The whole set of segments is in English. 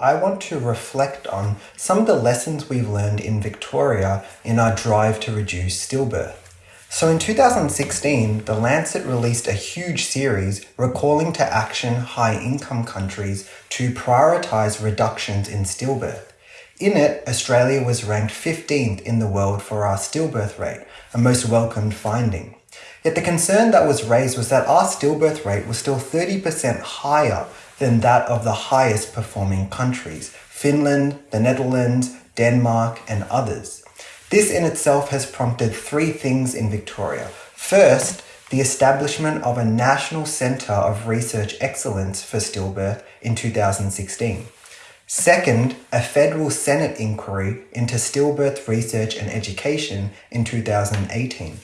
I want to reflect on some of the lessons we've learned in Victoria in our drive to reduce stillbirth. So in 2016, The Lancet released a huge series recalling to action high income countries to prioritise reductions in stillbirth. In it, Australia was ranked 15th in the world for our stillbirth rate, a most welcomed finding. Yet the concern that was raised was that our stillbirth rate was still 30% higher than that of the highest performing countries, Finland, the Netherlands, Denmark, and others. This in itself has prompted three things in Victoria. First, the establishment of a National Centre of Research Excellence for Stillbirth in 2016. Second, a federal Senate inquiry into stillbirth research and education in 2018.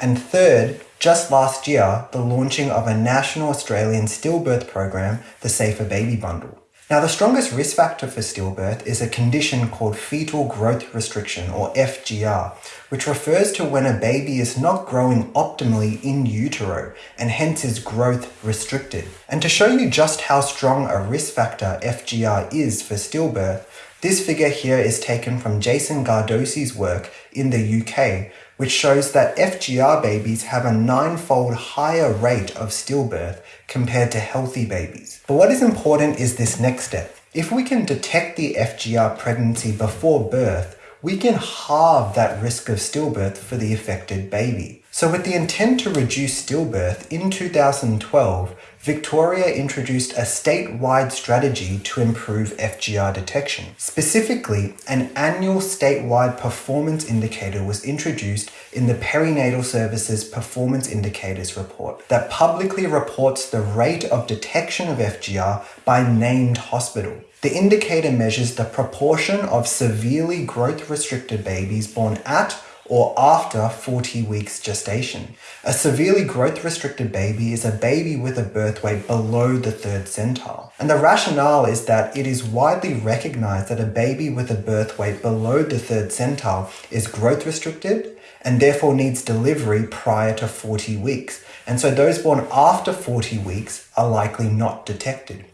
And third, just last year, the launching of a national Australian stillbirth program, the Safer Baby Bundle. Now, the strongest risk factor for stillbirth is a condition called fetal growth restriction, or FGR, which refers to when a baby is not growing optimally in utero and hence is growth restricted. And to show you just how strong a risk factor FGR is for stillbirth, this figure here is taken from Jason Gardosi's work in the UK, which shows that FGR babies have a ninefold higher rate of stillbirth compared to healthy babies. But what is important is this next step. If we can detect the FGR pregnancy before birth, we can halve that risk of stillbirth for the affected baby. So with the intent to reduce stillbirth, in 2012, Victoria introduced a statewide strategy to improve FGR detection. Specifically, an annual statewide performance indicator was introduced in the Perinatal Services Performance Indicators Report that publicly reports the rate of detection of FGR by named hospital. The indicator measures the proportion of severely growth restricted babies born at or after 40 weeks gestation. A severely growth restricted baby is a baby with a birth weight below the third centile. And the rationale is that it is widely recognized that a baby with a birth weight below the third centile is growth restricted and therefore needs delivery prior to 40 weeks. And so those born after 40 weeks are likely not detected.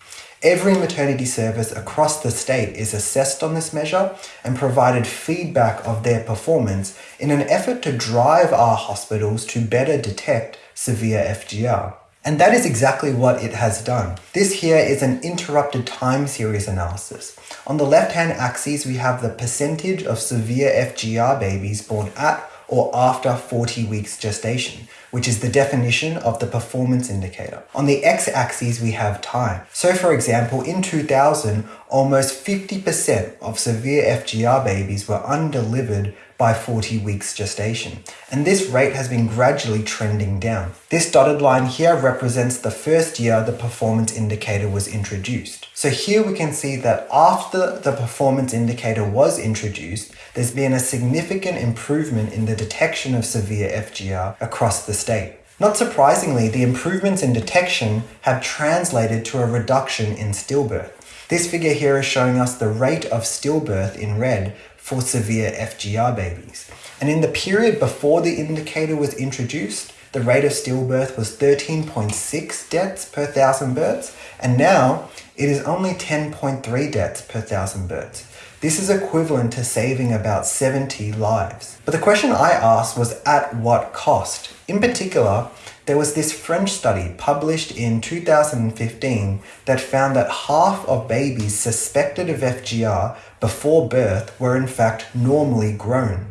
Every maternity service across the state is assessed on this measure and provided feedback of their performance in an effort to drive our hospitals to better detect severe FGR. And that is exactly what it has done. This here is an interrupted time series analysis. On the left-hand axis, we have the percentage of severe FGR babies born at or after 40 weeks gestation, which is the definition of the performance indicator. On the x-axis, we have time. So for example, in 2000, almost 50% of severe FGR babies were undelivered by 40 weeks gestation, and this rate has been gradually trending down. This dotted line here represents the first year the performance indicator was introduced. So here we can see that after the performance indicator was introduced, there's been a significant improvement in the detection of severe FGR across the state. Not surprisingly, the improvements in detection have translated to a reduction in stillbirth. This figure here is showing us the rate of stillbirth in red for severe FGR babies. And in the period before the indicator was introduced, the rate of stillbirth was 13.6 deaths per thousand births, and now it is only 10.3 deaths per thousand births. This is equivalent to saving about 70 lives. But the question I asked was at what cost? In particular, there was this French study published in 2015 that found that half of babies suspected of FGR before birth were in fact normally grown.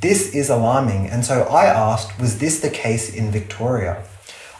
This is alarming, and so I asked, was this the case in Victoria?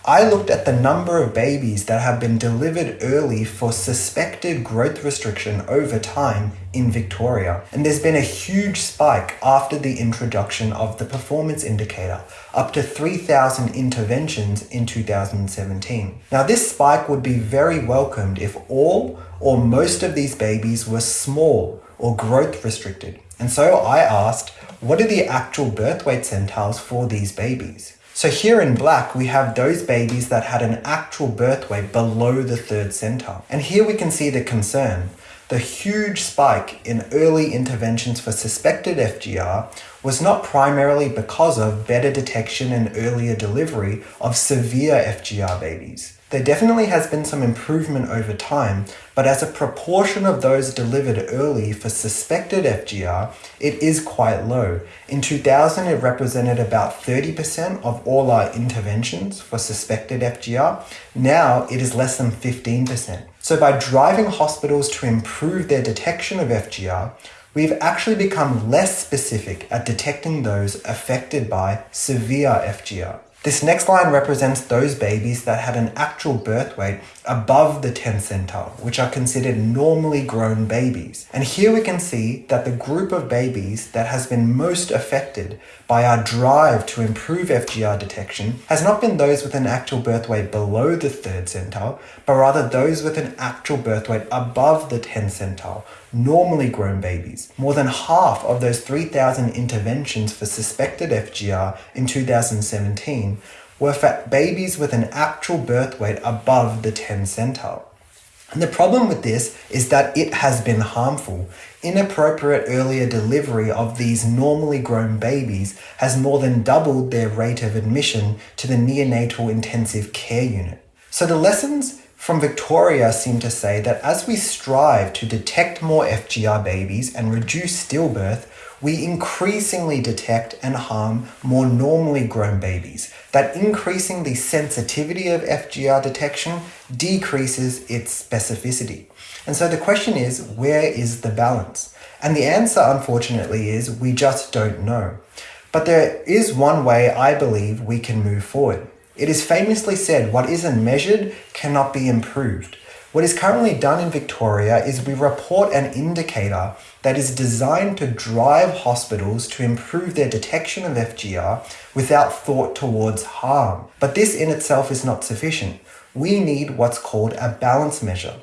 I looked at the number of babies that have been delivered early for suspected growth restriction over time in Victoria. And there's been a huge spike after the introduction of the performance indicator, up to 3,000 interventions in 2017. Now this spike would be very welcomed if all or most of these babies were small or growth restricted. And so I asked, what are the actual birth weight centiles for these babies? So here in black, we have those babies that had an actual birth weight below the third centile. And here we can see the concern. the huge spike in early interventions for suspected FGR was not primarily because of better detection and earlier delivery of severe FGR babies. There definitely has been some improvement over time, but as a proportion of those delivered early for suspected FGR, it is quite low. In 2000, it represented about 30% of all our interventions for suspected FGR. Now it is less than 15%. So by driving hospitals to improve their detection of FGR, we've actually become less specific at detecting those affected by severe FGR. This next line represents those babies that had an actual birth weight above the 10 centile, which are considered normally grown babies. And here we can see that the group of babies that has been most affected by our drive to improve FGR detection has not been those with an actual birth weight below the third centile, but rather those with an actual birth weight above the 10 centile, normally grown babies. More than half of those 3,000 interventions for suspected FGR in 2017 were for babies with an actual birth weight above the 10 centile. And the problem with this is that it has been harmful. Inappropriate earlier delivery of these normally grown babies has more than doubled their rate of admission to the neonatal intensive care unit. So the lessons from Victoria seem to say that as we strive to detect more FGR babies and reduce stillbirth, we increasingly detect and harm more normally grown babies. That increasing the sensitivity of FGR detection decreases its specificity. And so the question is, where is the balance? And the answer, unfortunately, is we just don't know. But there is one way I believe we can move forward. It is famously said, what isn't measured cannot be improved. What is currently done in Victoria is we report an indicator that is designed to drive hospitals to improve their detection of FGR without thought towards harm. But this in itself is not sufficient. We need what's called a balance measure.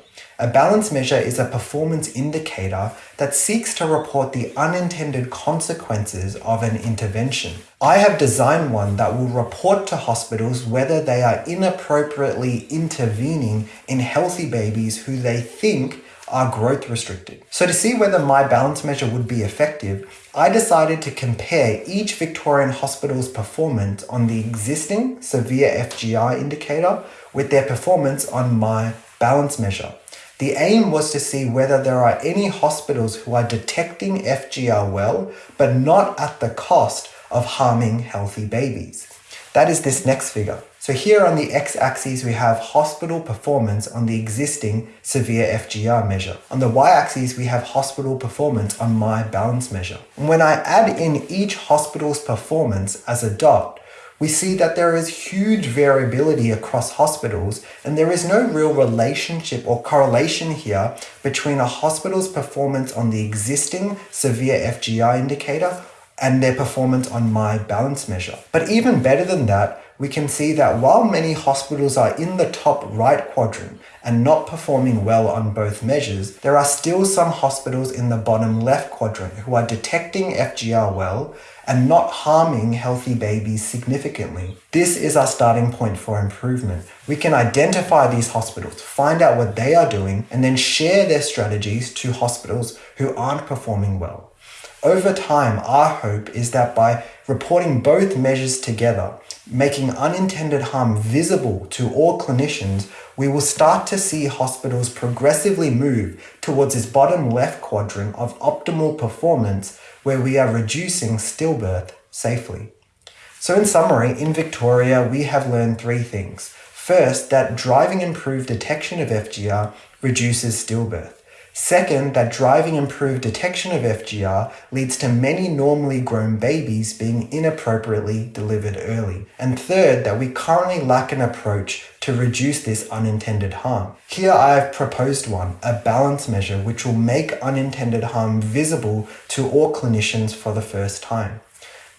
A balance measure is a performance indicator that seeks to report the unintended consequences of an intervention. I have designed one that will report to hospitals whether they are inappropriately intervening in healthy babies who they think are growth restricted. So to see whether my balance measure would be effective, I decided to compare each Victorian hospital's performance on the existing severe FGR indicator with their performance on my balance measure. The aim was to see whether there are any hospitals who are detecting FGR well, but not at the cost of harming healthy babies. That is this next figure. So here on the x-axis we have hospital performance on the existing severe FGR measure. On the y-axis we have hospital performance on my balance measure. And when I add in each hospital's performance as a dot, we see that there is huge variability across hospitals and there is no real relationship or correlation here between a hospital's performance on the existing severe FGR indicator and their performance on my balance measure. But even better than that, we can see that while many hospitals are in the top right quadrant and not performing well on both measures, there are still some hospitals in the bottom left quadrant who are detecting FGR well and not harming healthy babies significantly. This is our starting point for improvement. We can identify these hospitals, find out what they are doing, and then share their strategies to hospitals who aren't performing well. Over time, our hope is that by reporting both measures together, making unintended harm visible to all clinicians, we will start to see hospitals progressively move towards this bottom left quadrant of optimal performance where we are reducing stillbirth safely. So in summary, in Victoria, we have learned three things. First, that driving improved detection of FGR reduces stillbirth. Second, that driving improved detection of FGR leads to many normally grown babies being inappropriately delivered early. And third, that we currently lack an approach to reduce this unintended harm. Here I have proposed one, a balance measure which will make unintended harm visible to all clinicians for the first time.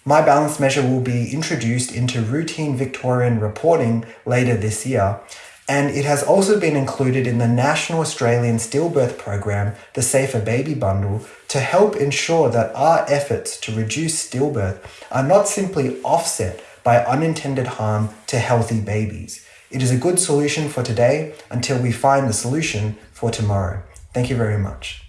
My balance measure will be introduced into routine Victorian reporting later this year and it has also been included in the National Australian Stillbirth Program, the Safer Baby Bundle, to help ensure that our efforts to reduce stillbirth are not simply offset by unintended harm to healthy babies. It is a good solution for today until we find the solution for tomorrow. Thank you very much.